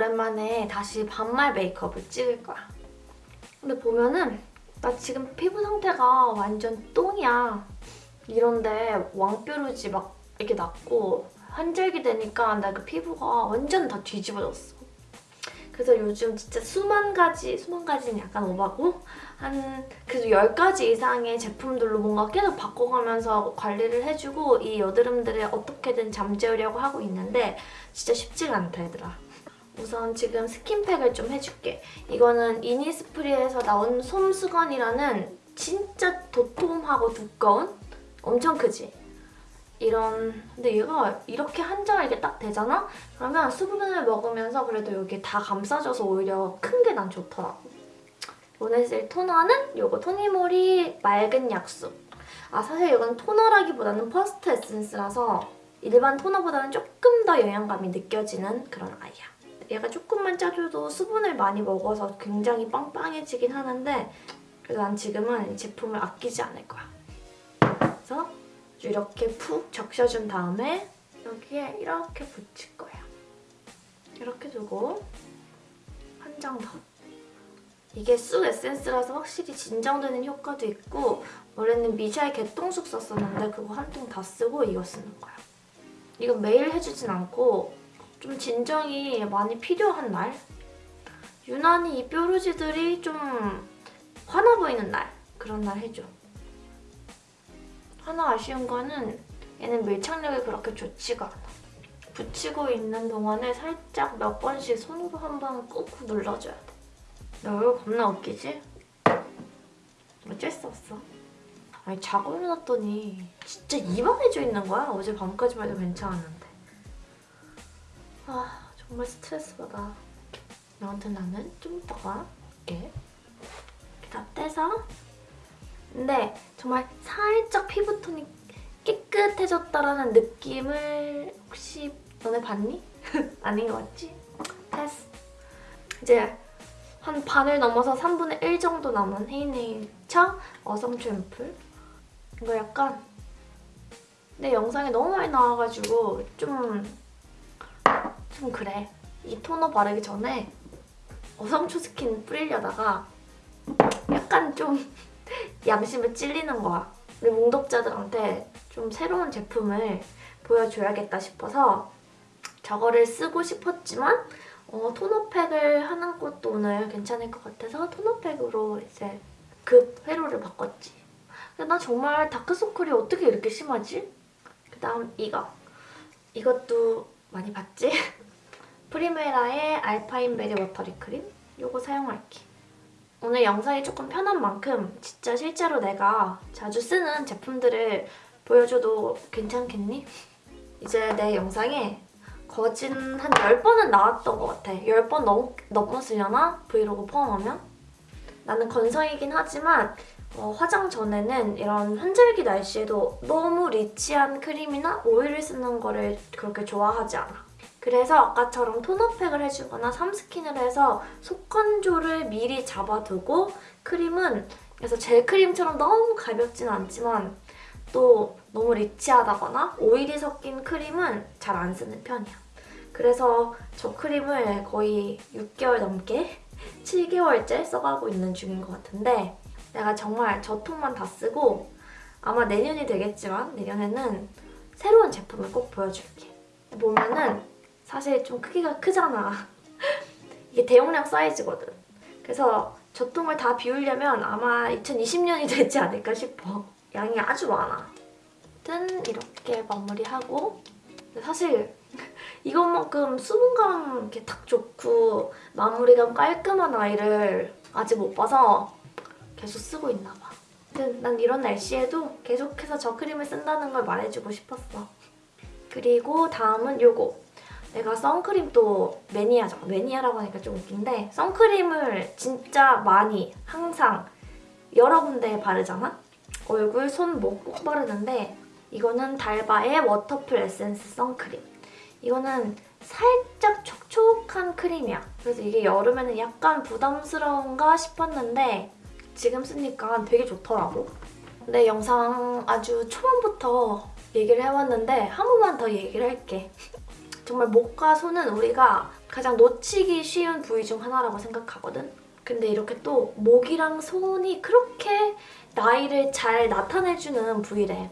오랜만에 다시 반말 메이크업을 찍을 거야. 근데 보면은 나 지금 피부 상태가 완전 똥이야. 이런데 왕뾰루지 막 이렇게 났고 한절기 되니까 나 그 피부가 완전 다 뒤집어졌어. 그래서 요즘 진짜 수만 가지, 수만 가지는 약간 오바고 한 그래도 10가지 이상의 제품들로 뭔가 계속 바꿔가면서 관리를 해주고 이 여드름들을 어떻게든 잠재우려고 하고 있는데 진짜 쉽지가 않다 얘들아. 우선 지금 스킨팩을 좀 해줄게. 이거는 이니스프리에서 나온 솜수건이라는 진짜 도톰하고 두꺼운 엄청 크지? 이런 근데 얘가 이렇게 한 장에 이렇게 딱 되잖아? 그러면 수분을 먹으면서 그래도 여기 다 감싸줘서 오히려 큰 게 난 좋더라고. 오늘 쓸 토너는 요거 토니모리 맑은 약수. 아 사실 이건 토너라기보다는 first 에센스라서 일반 토너보다는 조금 더 영양감이 느껴지는 그런 아이야. 얘가 조금만 짜줘도 수분을 많이 먹어서 굉장히 빵빵해지긴 하는데 그래도 난 지금은 이 제품을 아끼지 않을 거야. 그래서 이렇게 푹 적셔준 다음에 여기에 이렇게 붙일 거야. 이렇게 두고 한 장 더. 이게 쑥 에센스라서 확실히 진정되는 효과도 있고 원래는 미샤의 개똥쑥 썼었는데 그거 한 통 다 쓰고 이거 쓰는 거야. 이건 매일 해주진 않고 좀 진정이 많이 필요한 날? 유난히 이 뾰루지들이 좀 화나 보이는 날 그런 날 해줘. 하나 아쉬운 거는 얘는 밀착력이 그렇게 좋지가 않아. 붙이고 있는 동안에 살짝 몇 번씩 손으로 한 번 꾹꾹 눌러줘야 돼. 나 얼굴 겁나 웃기지? 어쩔 수 없어. 아니 자고 일어났더니 진짜 이만해져 있는 거야. 어제 밤까지만 해도 괜찮았는데. 아 정말 스트레스 받아. 아무튼 나는 좀 이따가 이렇게 다 떼서 근데 정말 살짝 피부톤이 깨끗해졌다라는 느낌을 혹시 너네 봤니? 아닌 것 같지? 됐어. 이제 한 반을 넘어서 3분의 1 정도 남은 헤이네이처 어성초 앰플 이거 약간 내 영상에 너무 많이 나와가지고 좀, 좀 그래. 이 토너 바르기 전에 어성초 스킨 뿌리려다가 약간 좀 양심에 찔리는 거야. 우리 몽독자들한테 좀 새로운 제품을 보여줘야겠다 싶어서 저거를 쓰고 싶었지만 어, 토너팩을 하는 것도 오늘 괜찮을 것 같아서 토너팩으로 이제 급 회로를 바꿨지. 근데 나 정말 다크서클이 어떻게 이렇게 심하지? 그 다음 이거. 이것도 많이 봤지? 프리메라의 알파인 베리 워터리 크림 이거 사용할게. 오늘 영상이 조금 편한 만큼 진짜 실제로 내가 자주 쓰는 제품들을 보여줘도 괜찮겠니? 이제 내 영상에 거진 한 10번은 나왔던 것 같아. 10번 넘, 넘었으려나? 브이로그 포함하면? 나는 건성이긴 하지만 어, 화장 전에는 이런 환절기 날씨에도 너무 리치한 크림이나 오일을 쓰는 거를 그렇게 좋아하지 않아. 그래서 아까처럼 토너팩을 해주거나 삼스킨을 해서 속건조를 미리 잡아두고 크림은 그래서 젤 크림처럼 너무 가볍진 않지만 또 너무 리치하다거나 오일이 섞인 크림은 잘 안 쓰는 편이야. 그래서 저 크림을 거의 6개월 넘게 7개월째 써가고 있는 중인 것 같은데 내가 정말 저 통만 다 쓰고 아마 내년이 되겠지만 내년에는 새로운 제품을 꼭 보여줄게. 보면은 사실 좀 크기가 크잖아. 이게 대용량 사이즈거든. 그래서 저 통을 다 비우려면 아마 2020년이 되지 않을까 싶어. 양이 아주 많아. 아무튼 이렇게 마무리하고 사실 이것만큼 수분감 이렇게 딱 좋고 마무리감 깔끔한 아이를 아직 못 봐서 계속 쓰고 있나 봐. 난 이런 날씨에도 계속해서 저 크림을 쓴다는 걸 말해주고 싶었어. 그리고 다음은 요거. 내가 선크림 또 매니아잖아. 매니아라고 하니까 좀 웃긴데 선크림을 진짜 많이 항상 여러 군데 바르잖아? 얼굴, 손, 목 꼭 바르는데 이거는 달바의 워터풀 에센스 선크림. 이거는 살짝 촉촉한 크림이야. 그래서 이게 여름에는 약간 부담스러운가 싶었는데 지금 쓰니까 되게 좋더라고. 내 영상 아주 초반부터 얘기를 해왔는데 한 번만 더 얘기를 할게. 정말 목과 손은 우리가 가장 놓치기 쉬운 부위 중 하나라고 생각하거든. 근데 이렇게 또 목이랑 손이 그렇게 나이를 잘 나타내주는 부위래.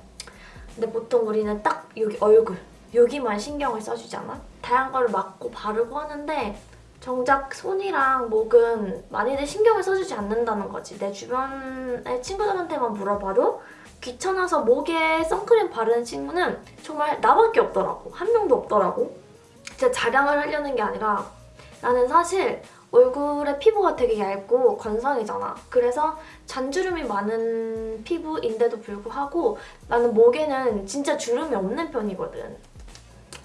근데 보통 우리는 딱 여기 얼굴, 여기만 신경을 써주잖아? 다양한 걸 막고 바르고 하는데 정작 손이랑 목은 많이들 신경을 써주지 않는다는 거지. 내 주변의 친구들한테만 물어봐도 귀찮아서 목에 선크림 바르는 친구는 정말 나밖에 없더라고. 한 명도 없더라고. 진짜 자랑을 하려는 게 아니라 나는 사실 얼굴에 피부가 되게 얇고 건성이잖아. 그래서 잔주름이 많은 피부인데도 불구하고 나는 목에는 진짜 주름이 없는 편이거든.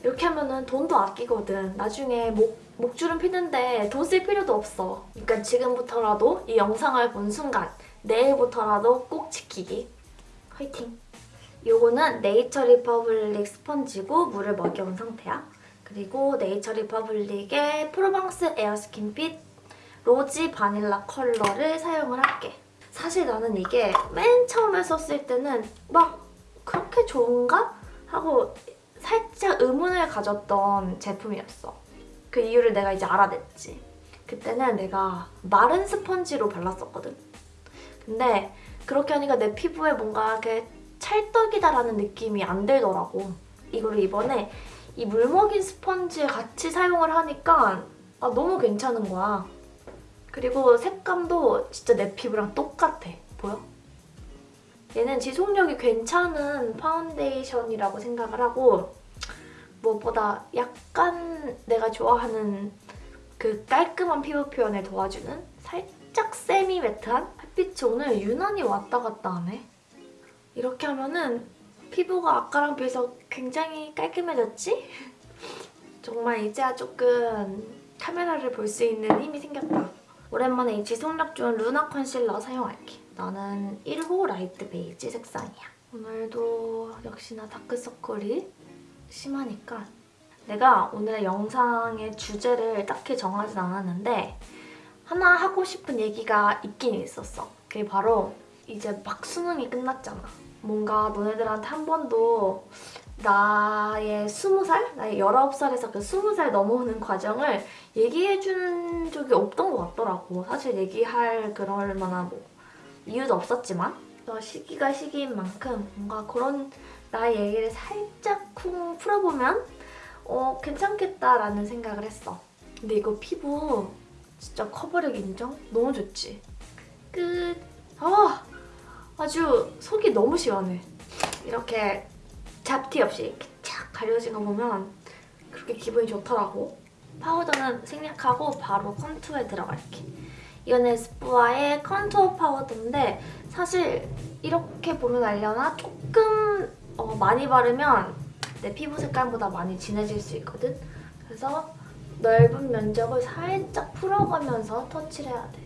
이렇게 하면은 돈도 아끼거든. 나중에 목, 목주름 피는데 돈 쓸 필요도 없어. 그러니까 지금부터라도 이 영상을 본 순간 내일부터라도 꼭 지키기. 화이팅! 요거는 네이처 리퍼블릭 스펀지고 물을 먹여온 상태야. 그리고 네이처 리퍼블릭의 프로방스 에어스킨핏 로지 바닐라 컬러를 사용을 할게. 사실 나는 이게 맨 처음에 썼을 때는 막 그렇게 좋은가? 하고 살짝 의문을 가졌던 제품이었어. 그 이유를 내가 이제 알아냈지. 그때는 내가 마른 스펀지로 발랐었거든. 근데 그렇게 하니까 내 피부에 뭔가 이렇게 찰떡이다라는 느낌이 안 들더라고. 이거를 이번에 이 물먹인 스펀지에 같이 사용을 하니까 아, 너무 괜찮은 거야. 그리고 색감도 진짜 내 피부랑 똑같아. 보여? 얘는 지속력이 괜찮은 파운데이션이라고 생각을 하고 무엇보다 약간 내가 좋아하는 그 깔끔한 피부 표현을 도와주는 살짝 semi matte한 햇빛이 오늘 유난히 왔다 갔다 하네. 이렇게 하면은 피부가 아까랑 비해서 굉장히 깔끔해졌지? 정말 이제야 조금 카메라를 볼 수 있는 힘이 생겼다. 오랜만에 이 지속력 좋은 루나 컨실러 사용할게. 나는 1호 라이트 베이지 색상이야. 오늘도 역시나 다크서클이 심하니까 내가 오늘 영상의 주제를 딱히 정하진 않았는데 하나 하고 싶은 얘기가 있긴 있었어. 그게 바로 이제 막 수능이 끝났잖아. 뭔가 너네들한테 한 번도 나의 스무 살? 나의 열아홉 살에서 그 스무 살 넘어오는 과정을 얘기해준 적이 없던 것 같더라고. 사실 얘기할 그럴 만한 뭐 이유도 없었지만 또 시기가 시기인 만큼 뭔가 그런 나의 얘기를 살짝 쿵 풀어보면 어 괜찮겠다라는 생각을 했어. 근데 이거 피부 진짜 커버력 인정? 너무 좋지? 끝! 아! 아주 속이 너무 시원해. 이렇게 잡티 없이 이렇게 착 가려진 거 보면 그렇게 기분이 좋더라고. 파우더는 생략하고 바로 컨투어에 들어갈게. 이건 에스쁘아의 컨투어 파우더인데 사실 이렇게 보면 알려나? 조금 어, 많이 바르면 내 피부 색깔보다 많이 진해질 수 있거든? 그래서 넓은 면적을 살짝 풀어가면서 터치를 해야 돼.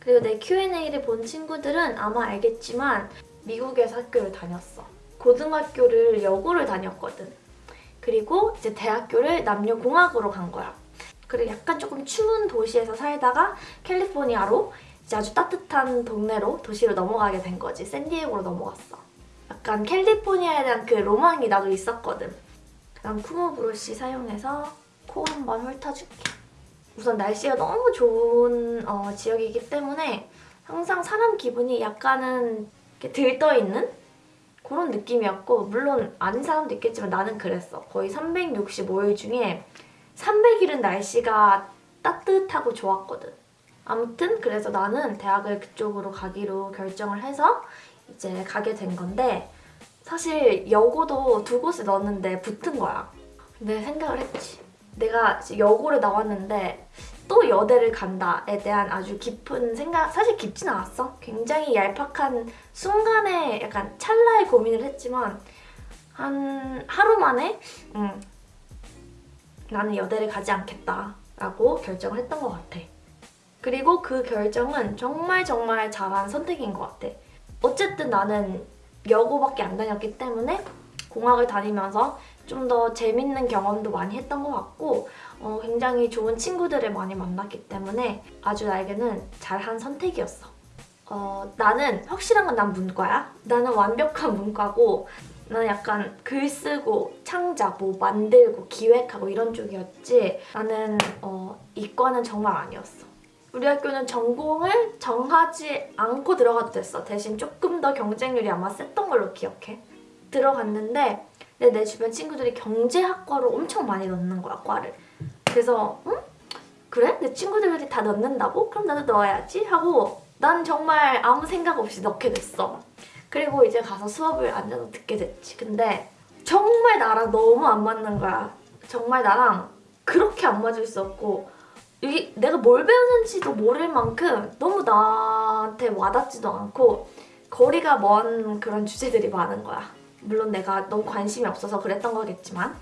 그리고 내 Q&A를 본 친구들은 아마 알겠지만 미국에서 학교를 다녔어. 고등학교를 여고를 다녔거든. 그리고 이제 대학교를 남녀공학으로 간 거야. 그리고 약간 조금 추운 도시에서 살다가 캘리포니아로 이제 아주 따뜻한 동네로 도시로 넘어가게 된 거지. 샌디에고로 넘어갔어. 약간 캘리포니아에 대한 그 로망이 나도 있었거든. 그다음 쿠모 브러쉬 사용해서 코 한번 훑어줄게. 우선 날씨가 너무 좋은 어, 지역이기 때문에 항상 사람 기분이 약간은 들떠있는 그런 느낌이었고 물론 아닌 사람도 있겠지만 나는 그랬어. 거의 365일 중에 300일은 날씨가 따뜻하고 좋았거든. 아무튼 그래서 나는 대학을 그쪽으로 가기로 결정을 해서 이제 가게 된 건데 사실 여고도 두 곳에 넣었는데 붙은 거야. 근데 생각을 했지. 내가 여고를 나왔는데 또 여대를 간다에 대한 아주 깊은 생각, 사실 깊진 않았어. 굉장히 얄팍한 순간에 약간 찰나의 고민을 했지만 한 하루 만에 음, 나는 여대를 가지 않겠다 라고 결정을 했던 것 같아. 그리고 그 결정은 정말 정말 잘한 선택인 것 같아. 어쨌든 나는 여고밖에 안 다녔기 때문에 공학을 다니면서 좀 더 재밌는 경험도 많이 했던 것 같고 어, 굉장히 좋은 친구들을 많이 만났기 때문에 아주 나에게는 잘한 선택이었어. 어, 나는 확실한 건 난 문과야. 나는 완벽한 문과고 나는 약간 글 쓰고 창작, 뭐 만들고 기획하고 이런 쪽이었지 나는 어, 이과는 정말 아니었어. 우리 학교는 전공을 정하지 않고 들어가도 됐어. 대신 조금 더 경쟁률이 아마 셌던 걸로 기억해. 들어갔는데 내, 내 주변 친구들이 경제학과로 엄청 많이 넣는 거야, 과를. 그래서 응? 그래? 내 친구들이 다 넣는다고? 그럼 나도 넣어야지 하고 난 정말 아무 생각 없이 넣게 됐어. 그리고 이제 가서 수업을 앉아서 듣게 됐지. 근데 정말 나랑 너무 안 맞는 거야. 정말 나랑 그렇게 안 맞을 수 없고 이게 내가 뭘 배우는지도 모를 만큼 너무 나한테 와닿지도 않고 거리가 먼 그런 주제들이 많은 거야. 물론 내가 너무 관심이 없어서 그랬던 거겠지만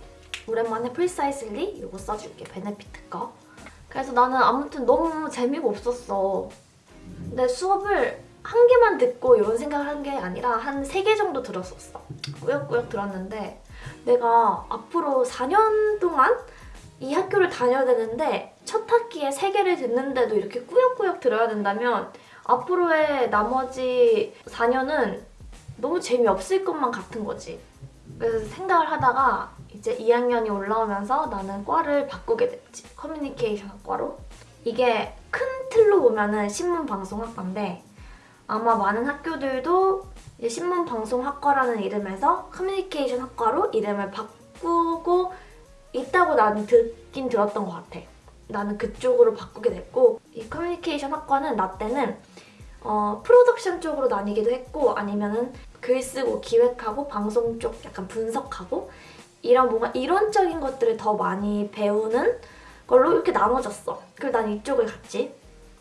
오랜만에 Precisely 이거 써줄게. Benefit 거. 그래서 나는 아무튼 너무 재미가 없었어. 내 수업을 한 개만 듣고 이런 생각을 한 게 아니라 한 세 개 정도 들었었어. 꾸역꾸역 들었는데 내가 앞으로 4년 동안 이 학교를 다녀야 되는데 첫 학기에 세 개를 듣는데도 이렇게 꾸역꾸역 들어야 된다면 앞으로의 나머지 4년은 너무 재미없을 것만 같은 거지. 그래서 생각을 하다가 이제 2학년이 올라오면서 나는 과를 바꾸게 됐지. 커뮤니케이션 학과로. 이게 큰 틀로 보면 은 신문방송학과인데 아마 많은 학교들도 신문방송학과라는 이름에서 커뮤니케이션 학과로 이름을 바꾸고 있다고 나는 듣긴 들었던 것 같아. 나는 그쪽으로 바꾸게 됐고 이 커뮤니케이션 학과는 나 때는 어, 프로덕션 쪽으로 나뉘기도 했고 아니면은 글 쓰고 기획하고 방송 쪽 약간 분석하고 이런 뭔가 이론적인 것들을 더 많이 배우는 걸로 이렇게 나눠졌어. 그리고 난 이쪽을 갔지.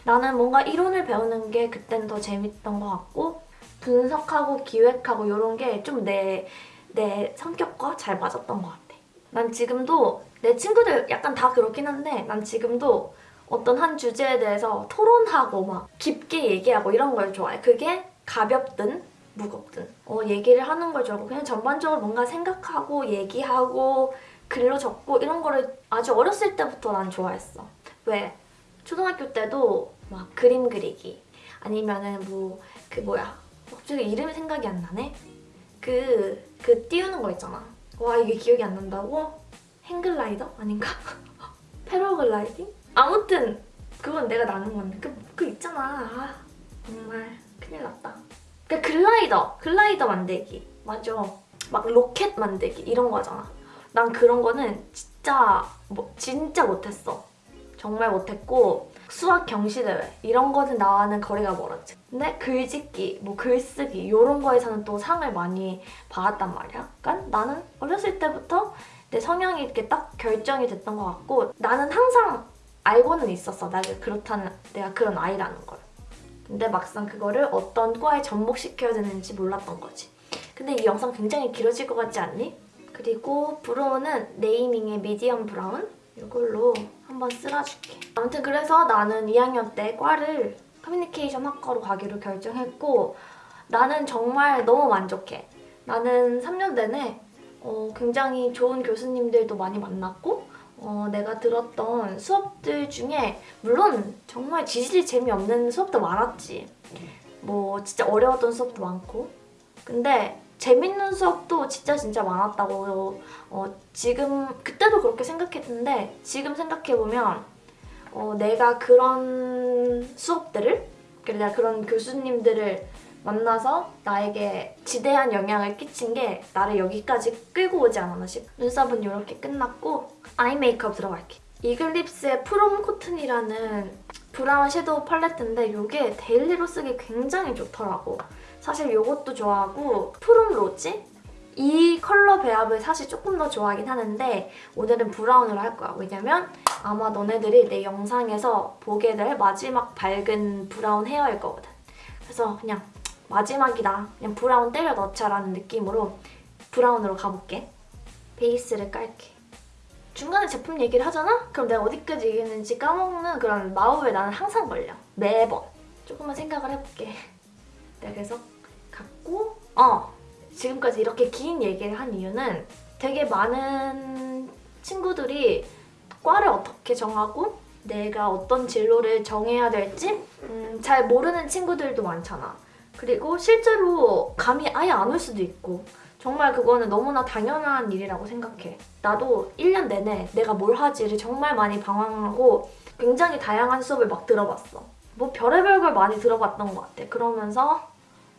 나는 뭔가 이론을 배우는 게 그때는 더 재밌던 것 같고 분석하고 기획하고 이런 게 좀 내 내 성격과 잘 맞았던 것 같아. 난 지금도 내 친구들 약간 다 그렇긴 한데 난 지금도 어떤 한 주제에 대해서 토론하고 막 깊게 얘기하고 이런 걸 좋아해. 그게 가볍든 무겁든 어, 얘기를 하는 걸 좋아하고 그냥 전반적으로 뭔가 생각하고 얘기하고 글로 적고 이런 거를 아주 어렸을 때부터 난 좋아했어. 왜? 초등학교 때도 막 그림 그리기 아니면은 뭐 그 뭐야 갑자기 이름이 생각이 안 나네? 그, 그 띄우는 거 있잖아. 와 이게 기억이 안 난다고? 행글라이더? 아닌가? 패러글라이딩? 아무튼 그건 내가 나는 건데 그, 그 있잖아. 아, 정말 큰일 났다. 그 글라이더, 글라이더 만들기. 맞아. 막 로켓 만들기 이런 거잖아. 난 그런 거는 진짜 뭐 진짜 못했어. 정말 못했고 수학 경시대회 이런 거는 나와는 거리가 멀었지. 근데 글짓기, 뭐 글쓰기 이런 거에서는 또 상을 많이 받았단 말이야. 그러니까 나는 어렸을 때부터 내 성향이 이렇게 딱 결정이 됐던 것 같고 나는 항상 알고는 있었어. 내가 그렇다는 내가 그런 아이라는 걸. 근데 막상 그거를 어떤 과에 접목시켜야 되는지 몰랐던 거지. 근데 이 영상 굉장히 길어질 것 같지 않니? 그리고 브로우는 네이밍의 미디엄 브라운 이걸로 한번 쓸어줄게. 아무튼 그래서 나는 2학년 때 과를 커뮤니케이션 학과로 가기로 결정했고 나는 정말 너무 만족해. 나는 3년 내내 어, 굉장히 좋은 교수님들도 많이 만났고 어, 내가 들었던 수업들 중에 물론 정말 지질이 재미없는 수업도 많았지. 뭐 진짜 어려웠던 수업도 많고 근데 재밌는 수업도 진짜 진짜 많았다고 어, 지금 그때도 그렇게 생각했는데 지금 생각해보면 어, 내가 그런 수업들을 그리고 내가 그런 교수님들을 만나서 나에게 지대한 영향을 끼친 게 나를 여기까지 끌고 오지 않았나 싶어. 눈썹은 이렇게 끝났고 아이 메이크업 들어갈게. 이글립스의 프롬 코튼이라는 브라운 섀도우 팔레트인데 이게 데일리로 쓰기 굉장히 좋더라고. 사실 이것도 좋아하고 프롬 로지? 이 컬러 배합을 사실 조금 더 좋아하긴 하는데 오늘은 브라운으로 할 거야. 왜냐면 아마 너네들이 내 영상에서 보게 될 마지막 밝은 브라운 헤어일 거거든. 그래서 그냥 마지막이다. 그냥 브라운 때려 넣자라는 느낌으로 브라운으로 가볼게. 베이스를 깔게. 중간에 제품 얘기를 하잖아? 그럼 내가 어디까지 얘기했는지 까먹는 그런 마법에 나는 항상 걸려. 매번. 조금만 생각을 해볼게. 내가 그래 서 갖고 어 지금까지 이렇게 긴 얘기를 한 이유는 되게 많은 친구들이 과를 어떻게 정하고 내가 어떤 진로를 정해야 될지 음, 잘 모르는 친구들도 많잖아. 그리고 실제로 감이 아예 안 올 수도 있고 정말 그거는 너무나 당연한 일이라고 생각해. 나도 1년 내내 내가 뭘 하지를 정말 많이 방황하고 굉장히 다양한 수업을 막 들어봤어. 뭐 별의별 걸 많이 들어봤던 것 같아. 그러면서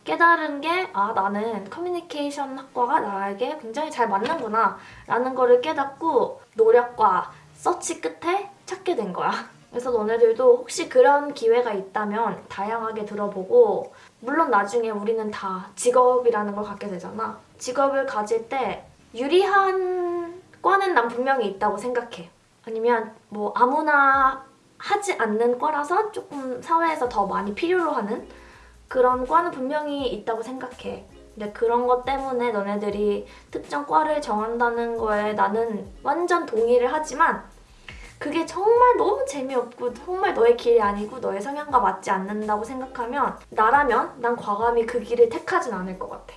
깨달은 게 아 나는 커뮤니케이션 학과가 나에게 굉장히 잘 맞는구나 라는 거를 깨닫고 노력과 서치 끝에 찾게 된 거야. 그래서 너네들도 혹시 그런 기회가 있다면 다양하게 들어보고 물론 나중에 우리는 다 직업이라는 걸 갖게 되잖아. 직업을 가질 때 유리한 과는 난 분명히 있다고 생각해. 아니면 뭐 아무나 하지 않는 과라서 조금 사회에서 더 많이 필요로 하는 그런 과는 분명히 있다고 생각해. 근데 그런 것 때문에 너네들이 특정 과를 정한다는 거에 나는 완전 동의를 하지만 그게 정말 너무 재미없고 정말 너의 길이 아니고 너의 성향과 맞지 않는다고 생각하면 나라면 난 과감히 그 길을 택하진 않을 것 같아.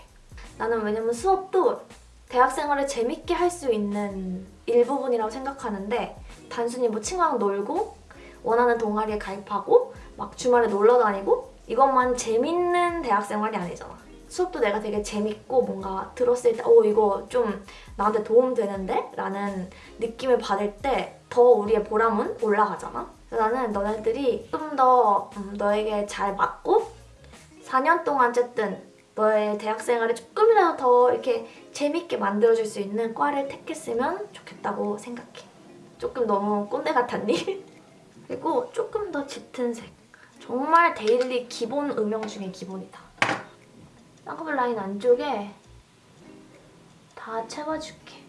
나는 왜냐면 수업도 대학 생활을 재밌게 할 수 있는 일부분이라고 생각하는데 단순히 뭐 친구랑 놀고 원하는 동아리에 가입하고 막 주말에 놀러 다니고 이것만 재밌는 대학 생활이 아니잖아. 수업도 내가 되게 재밌고 뭔가 들었을 때 어 이거 좀 나한테 도움되는데? 라는 느낌을 받을 때 더 우리의 보람은 올라가잖아. 그래서 나는 너네들이 좀더 음, 너에게 잘 맞고 4년 동안 어쨌든 너의 대학 생활을 조금이라도 더 이렇게 재밌게 만들어줄 수 있는 과를 택했으면 좋겠다고 생각해. 조금 너무 꼰대 같았니? 그리고 조금 더 짙은 색. 정말 데일리 기본 음영 중에 기본이다. 쌍꺼풀 라인 안쪽에 다 채워줄게.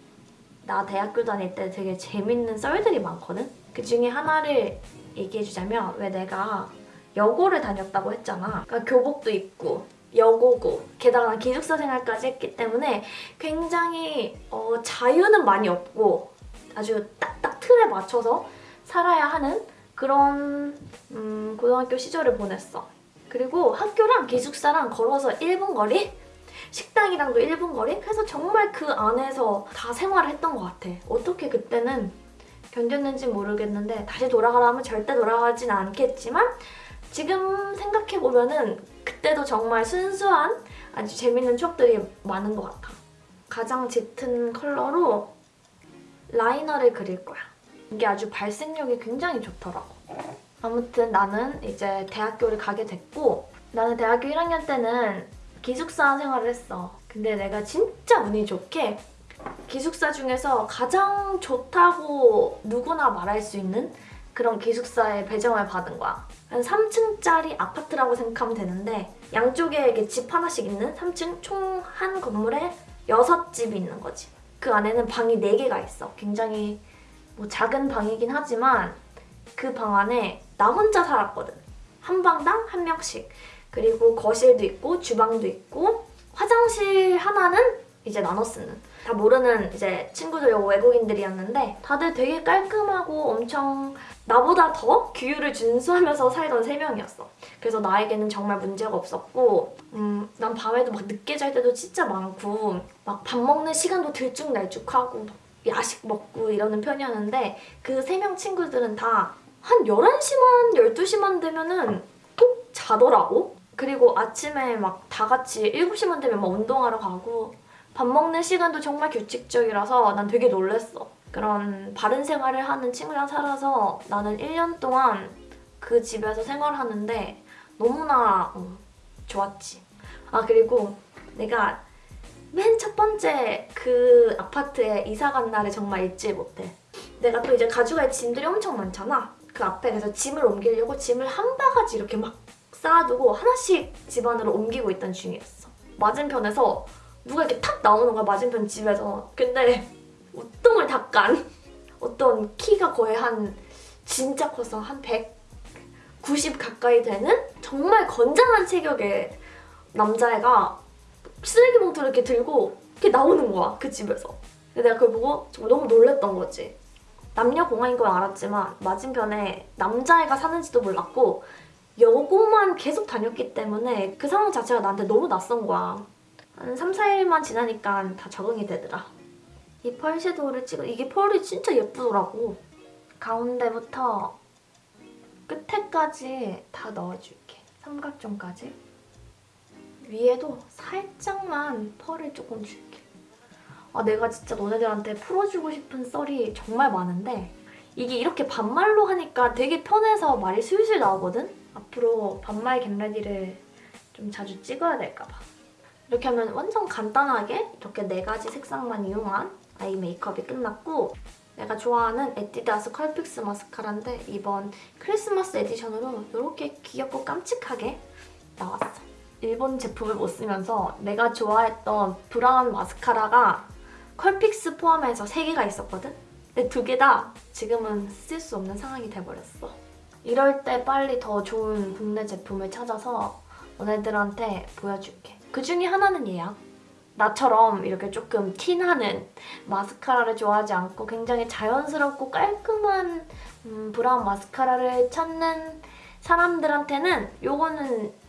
나 대학교 다닐 때 되게 재밌는 썰들이 많거든? 그 중에 하나를 얘기해주자면 왜 내가 여고를 다녔다고 했잖아. 그러니까 교복도 입고 여고고 게다가 난 기숙사 생활까지 했기 때문에 굉장히 어, 자유는 많이 없고 아주 딱딱 틀에 맞춰서 살아야 하는 그런 음, 고등학교 시절을 보냈어. 그리고 학교랑 기숙사랑 걸어서 1분 거리? 식당이랑도 1분 거리? 그래서 정말 그 안에서 다 생활을 했던 것 같아. 어떻게 그때는 견뎠는지 모르겠는데 다시 돌아가라면 절대 돌아가진 않겠지만 지금 생각해보면 은 그때도 정말 순수한 아주 재밌는 추억들이 많은 것 같아. 가장 짙은 컬러로 라이너를 그릴 거야. 이게 아주 발색력이 굉장히 좋더라고. 아무튼 나는 이제 대학교를 가게 됐고 나는 대학교 1학년 때는 기숙사 생활을 했어. 근데 내가 진짜 운이 좋게 기숙사 중에서 가장 좋다고 누구나 말할 수 있는 그런 기숙사에 배정을 받은 거야. 한 3층짜리 아파트라고 생각하면 되는데 양쪽에 이렇게 집 하나씩 있는 3층 총 한 건물에 6집이 있는 거지. 그 안에는 방이 4개가 있어. 굉장히 뭐 작은 방이긴 하지만 그 방 안에 나 혼자 살았거든. 한 방당 한 명씩. 그리고 거실도 있고 주방도 있고 화장실 하나는 이제 나눠 쓰는 다 모르는 이제 친구들 외국인들이었는데 다들 되게 깔끔하고 엄청 나보다 더 규율을 준수하면서 살던 세 명이었어. 그래서 나에게는 정말 문제가 없었고 음, 난 밤에도 막 늦게 잘 때도 진짜 많고 막 밥 먹는 시간도 들쭉날쭉하고 야식 먹고 이러는 편이었는데 그 세 명 친구들은 다 한 11시만 12시만 되면은 꼭 자더라고. 그리고 아침에 막 다 같이 7시만 되면 막 운동하러 가고 밥 먹는 시간도 정말 규칙적이라서 난 되게 놀랬어. 그런 바른 생활을 하는 친구랑 살아서 나는 1년 동안 그 집에서 생활하는데 너무나 어, 좋았지. 아 그리고 내가 맨 첫 번째 그 아파트에 이사 간 날을 정말 잊지 못해. 내가 또 이제 가져갈 짐들이 엄청 많잖아. 그 앞에 그래서 짐을 옮기려고 짐을 한 바가지 이렇게 막 쌓아두고 하나씩 집 안으로 옮기고 있던 중이었어. 맞은편에서 누가 이렇게 탁 나오는 거야 맞은편 집에서. 근데 우통을 닦간 어떤 키가 거의 한 진짜 커서 한 190 가까이 되는 정말 건장한 체격의 남자애가 쓰레기 봉투를 이렇게 들고 이렇게 나오는 거야 그 집에서. 근데 내가 그걸 보고 정말 너무 놀랬던 거지. 남녀 공학인 걸 알았지만 맞은편에 남자애가 사는지도 몰랐고 여고만 계속 다녔기 때문에 그 상황 자체가 나한테 너무 낯선 거야. 한 3, 4일만 지나니까 다 적응이 되더라. 이 펄 섀도우를 찍어 이게 펄이 진짜 예쁘더라고. 가운데부터 끝에까지 다 넣어줄게. 삼각존까지. 위에도 살짝만 펄을 조금 줄게. 아 내가 진짜 너네들한테 풀어주고 싶은 썰이 정말 많은데 이게 이렇게 반말로 하니까 되게 편해서 말이 슬슬 나오거든? 앞으로 반말 get ready를 좀 자주 찍어야 될까 봐. 이렇게 하면 완전 간단하게 이렇게 네 가지 색상만 이용한 eye 메이크업이 끝났고 내가 좋아하는 에뛰드하우스 컬픽스 마스카라인데 이번 크리스마스 에디션으로 이렇게 귀엽고 깜찍하게 나왔어. 일본 제품을 못 쓰면서 내가 좋아했던 브라운 마스카라가 컬픽스 포함해서 3개가 있었거든? 근데 두 개 다 지금은 쓸 수 없는 상황이 돼버렸어. 이럴 때 빨리 더 좋은 국내 제품을 찾아서 너네들한테 보여줄게. 그 중에 하나는 얘야. 나처럼 이렇게 조금 티나는 마스카라를 좋아하지 않고 굉장히 자연스럽고 깔끔한 음, 브라운 마스카라를 찾는 사람들한테는 요거는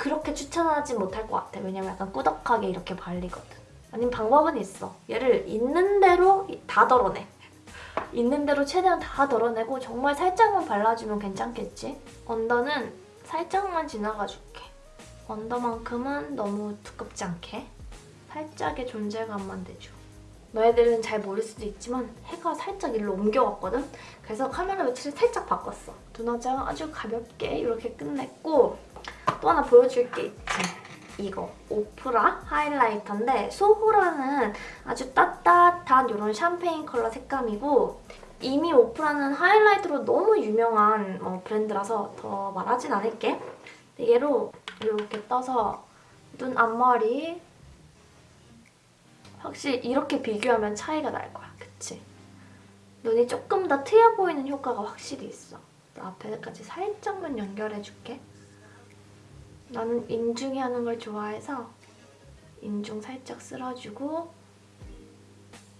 그렇게 추천하지 못할 것 같아. 왜냐면 약간 꾸덕하게 이렇게 발리거든. 아니면 방법은 있어. 얘를 있는 대로 다 덜어내. 있는 대로 최대한 다 덜어내고 정말 살짝만 발라주면 괜찮겠지? 언더는 살짝만 지나가줄게. 언더만큼은 너무 두껍지 않게 살짝의 존재감만 내줘. 너희들은 잘 모를 수도 있지만 해가 살짝 일로 옮겨왔거든? 그래서 카메라 위치를 살짝 바꿨어. 눈화장 아주 가볍게 이렇게 끝냈고 또 하나 보여줄 게 있지. 이거 오프라 하이라이터인데 소호라는 아주 따뜻한 이런 샴페인 컬러 색감이고 이미 오프라는 하이라이터로 너무 유명한 어, 브랜드라서 더 말하진 않을게. 얘로 이렇게 떠서 눈 앞머리 확실히 이렇게 비교하면 차이가 날 거야. 그치? 눈이 조금 더 트여 보이는 효과가 확실히 있어. 앞에까지 살짝만 연결해줄게. 나는 인중이 하는 걸 좋아해서 인중 살짝 쓸어주고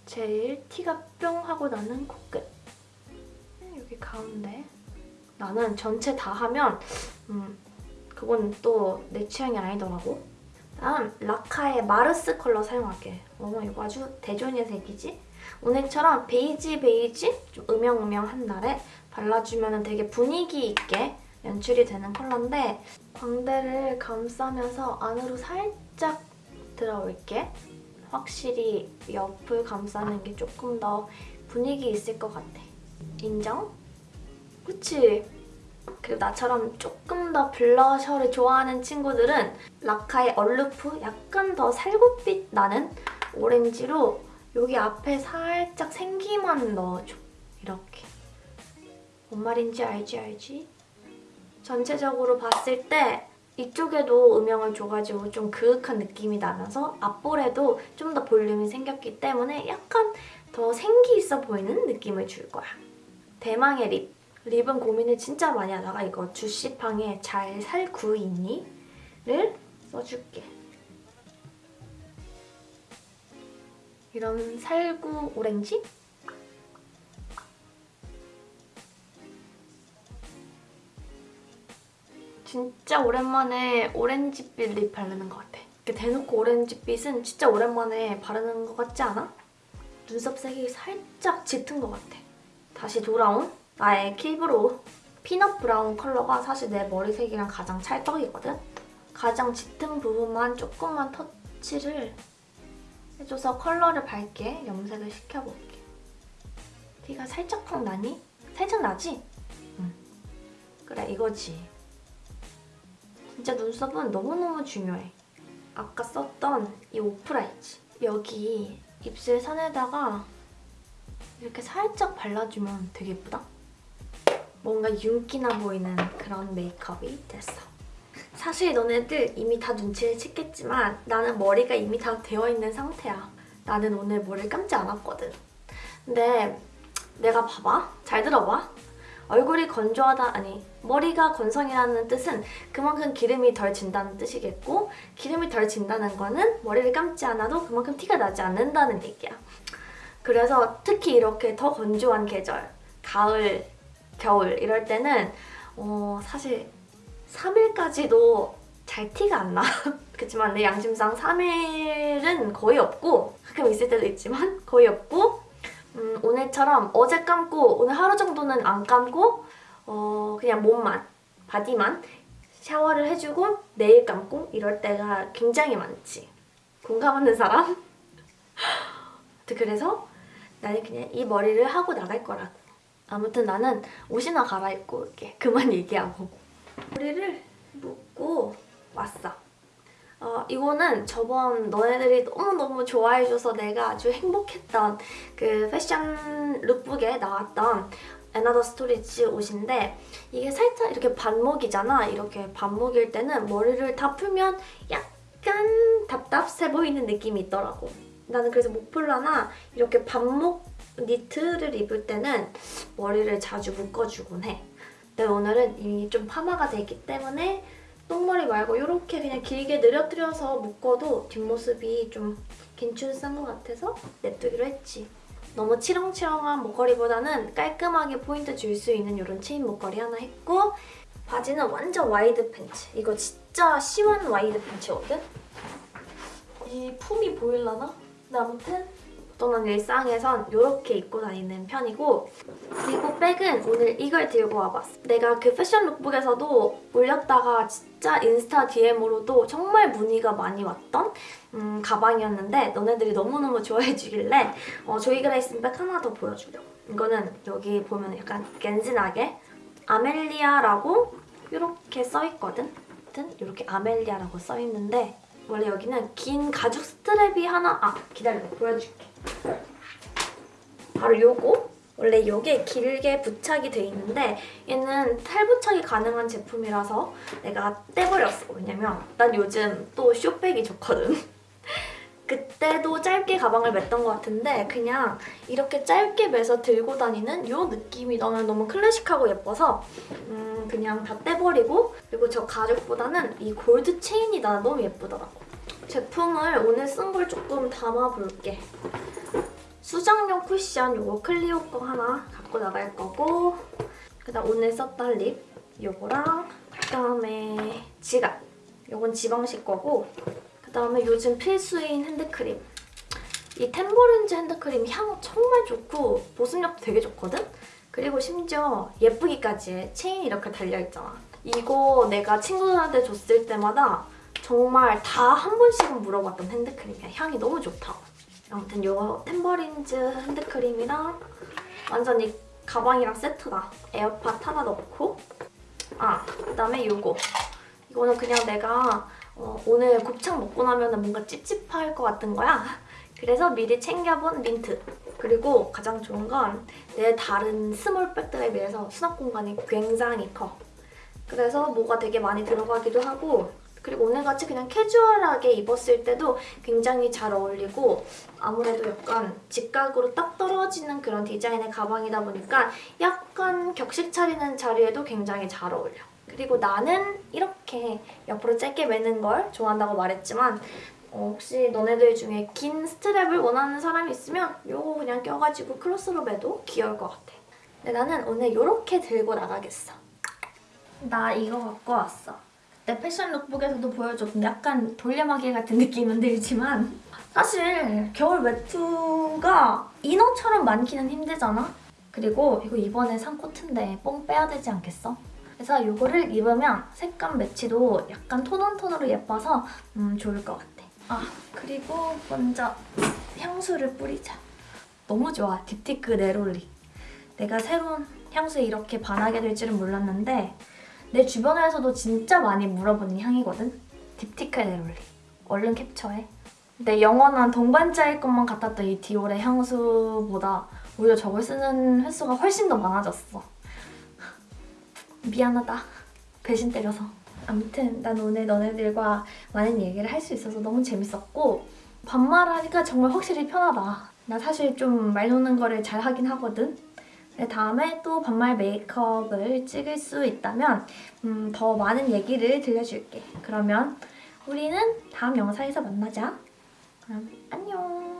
제일 티가 뿅 하고 나는 코끝. 여기 가운데. 나는 전체 다 하면 음, 그건 또 내 취향이 아니더라고. 다음 라카의 마르스 컬러 사용할게. 어머 이거 아주 대존의 색이지? 오늘처럼 베이지 베이지? 좀 음영음영한 날에 발라주면 되게 분위기 있게 연출이 되는 컬러인데 광대를 감싸면서 안으로 살짝 들어올게. 확실히 옆을 감싸는 게 조금 더 분위기 있을 것 같아. 인정? 그치? 그리고 나처럼 조금 더 블러셔를 좋아하는 친구들은 라카의 얼루프 약간 더 살구빛 나는 오렌지로 여기 앞에 살짝 생기만 넣어줘. 이렇게. 뭔 말인지 알지 알지? 전체적으로 봤을 때 이쪽에도 음영을 줘가지고 좀 그윽한 느낌이 나면서 앞볼에도 좀 더 볼륨이 생겼기 때문에 약간 더 생기 있어 보이는 느낌을 줄 거야. 대망의 립. 립은 고민을 진짜 많이 하다가 이거 주시팡의 잘 살 구 있니? 를 써줄게. 이런 살구 오렌지? 진짜 오랜만에 오렌지빛 립 바르는 것 같아. 이렇게 대놓고 오렌지빛은 진짜 오랜만에 바르는 것 같지 않아? 눈썹 색이 살짝 짙은 것 같아. 다시 돌아온 나의 Kill Brow peanut brown 컬러가 사실 내 머리색이랑 가장 찰떡이거든? 가장 짙은 부분만 조금만 터치를 해줘서 컬러를 밝게 염색을 시켜볼게. 티가 살짝 팍 나니? 살짝 나지? 응. 그래 이거지. 진짜 눈썹은 너무너무 중요해. 아까 썼던 이 오프라이즈. 여기 입술 선에다가 이렇게 살짝 발라주면 되게 예쁘다? 뭔가 윤기나 보이는 그런 메이크업이 됐어. 사실 너네들 이미 다 눈치를 챘겠지만 나는 머리가 이미 다 되어있는 상태야. 나는 오늘 머리를 감지 않았거든. 근데 내가 봐봐. 잘 들어봐. 얼굴이 건조하다, 아니 머리가 건성이라는 뜻은 그만큼 기름이 덜 진다는 뜻이겠고 기름이 덜 진다는 거는 머리를 감지 않아도 그만큼 티가 나지 않는다는 얘기야. 그래서 특히 이렇게 더 건조한 계절, 가을, 겨울 이럴 때는 어, 사실 3일까지도 잘 티가 안 나. 그렇지만 내 양심상 3일은 거의 없고 가끔 있을 때도 있지만 거의 없고 음, 오늘처럼 어제 감고 오늘 하루 정도는 안 감고 어, 그냥 몸만, 바디만 샤워를 해주고 내일 감고 이럴 때가 굉장히 많지. 공감하는 사람? 그래서 나는 그냥 이 머리를 하고 나갈 거라고. 아무튼 나는 옷이나 갈아입고 이렇게 그만 얘기하고 머리를 묶고 왔어. 어, 이거는 저번 너네들이 너무너무 좋아해줘서 내가 아주 행복했던 그 패션 룩북에 나왔던 Another Stories 옷인데 이게 살짝 이렇게 반목이잖아. 이렇게 반목일 때는 머리를 다 풀면 약간 답답해 보이는 느낌이 있더라고. 나는 그래서 목폴라나 이렇게 반목 니트를 입을 때는 머리를 자주 묶어주곤 해. 근데 오늘은 이미 좀 파마가 되기 때문에 똥머리 말고 이렇게 그냥 길게 늘어뜨려서 묶어도 뒷모습이 좀 괜춘한 것 같아서 냅두기로 했지. 너무 치렁치렁한 목걸이보다는 깔끔하게 포인트 줄 수 있는 이런 체인 목걸이 하나 했고 바지는 완전 와이드 팬츠. 이거 진짜 시원 와이드 팬츠거든? 이 품이 보일라나? 근데 아무튼 저는 일상에선 이렇게 입고 다니는 편이고 그리고 백은 오늘 이걸 들고 와봤어. 내가 그 패션 lookbook에서도 올렸다가 진짜 인스타 DM으로도 정말 문의가 많이 왔던 음, 가방이었는데 너네들이 너무너무 좋아해주길래 어, Joy Gryson 백 하나 더 보여주려고. 이거는 여기 보면 약간 겐진하게 아멜리아라고 이렇게 써있거든? 이렇게 아멜리아라고 써있는데 원래 여기는 긴 가죽 스트랩이 하나 아 기다려 보여줄게. 바로 요거? 원래 요게 길게 부착이 돼 있는데 얘는 탈부착이 가능한 제품이라서 내가 떼버렸어. 왜냐면 난 요즘 또 쇼백이 좋거든. 그때도 짧게 가방을 맸던 것 같은데 그냥 이렇게 짧게 매서 들고 다니는 이 느낌이 나는 너무 클래식하고 예뻐서 음 그냥 다 떼버리고 그리고 저 가죽보다는 이 골드 체인이 나는 너무 예쁘더라고. 제품을 오늘 쓴 걸 조금 담아볼게. 수정용 쿠션 요거 클리오 거 하나 갖고 나갈 거고 그다음 오늘 썼던 립 요거랑 그다음에 지갑 요건 지방식 거고 그다음에 요즘 필수인 핸드크림. 이 탬버린즈 핸드크림 향 정말 좋고 보습력도 되게 좋거든? 그리고 심지어 예쁘기까지 해. 체인이 이렇게 달려있잖아. 이거 내가 친구들한테 줬을 때마다 정말 다 한 번씩은 물어봤던 핸드크림이야. 향이 너무 좋다고. 아무튼 이거 탬버린즈 핸드크림이랑 완전 이 가방이랑 세트다. 에어팟 하나 넣고 아, 그다음에 이거. 이거는 그냥 내가 어, 오늘 곱창 먹고 나면 뭔가 찝찝할 것 같은 거야. 그래서 미리 챙겨본 민트. 그리고 가장 좋은 건 내 다른 small bag들에 비해서 수납 공간이 굉장히 커. 그래서 뭐가 되게 많이 들어가기도 하고 그리고 오늘같이 그냥 캐주얼하게 입었을 때도 굉장히 잘 어울리고 아무래도 약간 직각으로 딱 떨어지는 그런 디자인의 가방이다 보니까 약간 격식 차리는 자리에도 굉장히 잘 어울려. 그리고 나는 이렇게 옆으로 짧게 매는 걸 좋아한다고 말했지만 어, 혹시 너네들 중에 긴 스트랩을 원하는 사람이 있으면 이거 그냥 껴가지고 크로스로 매도 귀여울 것 같아. 근데 나는 오늘 이렇게 들고 나가겠어. 나 이거 갖고 왔어. 내 패션 룩북에서도 보여줬던 약간 돌려막이 같은 느낌은 들지만 사실 겨울 외투가 이너처럼 많기는 힘들잖아? 그리고 이거 이번에 산 코트인데 뽕 빼야 되지 않겠어? 그래서 이거를 입으면 색감 매치도 약간 tone on tone으로 예뻐서 음, 좋을 것 같아. 아 그리고 먼저 향수를 뿌리자. 너무 좋아. 딥티크 네롤리. 내가 새로운 향수에 이렇게 반하게 될 줄은 몰랐는데 내 주변에서도 진짜 많이 물어보는 향이거든? 딥티크 네롤리. 얼른 캡처해. 내 영원한 동반자일 것만 같았던 이 디올의 향수보다 오히려 저걸 쓰는 횟수가 훨씬 더 많아졌어. 미안하다. 배신 때려서. 아무튼 난 오늘 너네들과 많은 얘기를 할 수 있어서 너무 재밌었고 반말하니까 정말 확실히 편하다. 나 사실 좀말 놓는 거를 잘 하긴 하거든. 네, 다음에 또 반말 메이크업을 찍을 수 있다면 음, 더 많은 얘기를 들려줄게. 그러면 우리는 다음 영상에서 만나자. 그럼 안녕.